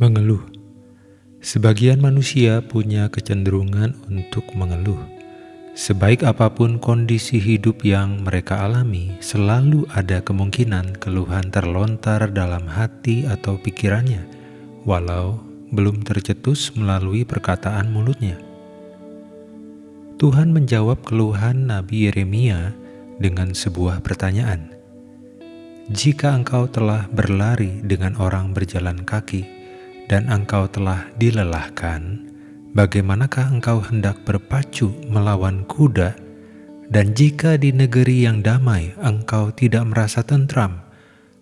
Mengeluh. Sebagian manusia punya kecenderungan untuk mengeluh. Sebaik apa pun kondisi hidup yang mereka alami, selalu ada kemungkinan keluhan terlontar dalam hati atau pikirannya, walau belum tercetus melalui perkataan mulutnya. Tuhan menjawab keluhan Nabi Yeremia dengan sebuah pertanyaan. Jika engkau telah berlari dengan orang berjalan kaki, dan engkau telah dilelahkan, bagaimanakah engkau hendak berpacu melawan kuda? Dan jika di negeri yang damai engkau tidak merasa tentram,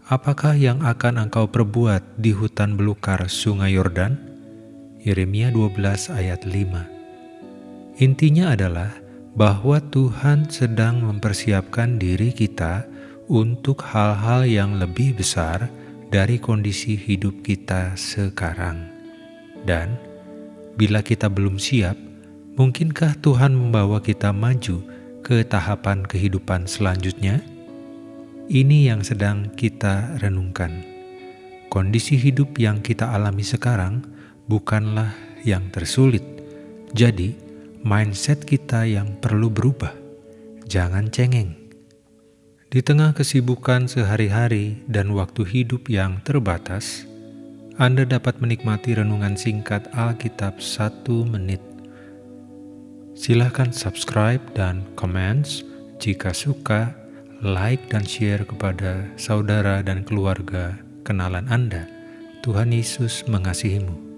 apakah yang akan engkau perbuat di hutan belukar sungai Yordan? Yeremia 12 ayat 5 Intinya adalah bahwa Tuhan sedang mempersiapkan diri kita untuk hal-hal yang lebih besar dari kondisi hidup kita sekarang. Dan bila kita belum siap, mungkinkah Tuhan membawa kita maju ke tahapan kehidupan selanjutnya? Ini yang sedang kita renungkan. Kondisi hidup yang kita alami sekarang bukanlah yang tersulit. Jadi, mindset kita yang perlu berubah. Jangan cengeng di tengah kesibukan sehari-hari dan waktu hidup yang terbatas, Anda dapat menikmati renungan singkat Alkitab satu menit. Silahkan subscribe dan comments jika suka, like dan share kepada saudara dan keluarga kenalan Anda. Tuhan Yesus mengasihimu.